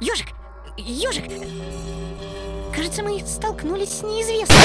Ёжик! Ёжик! Кажется, мы столкнулись с неизвестным.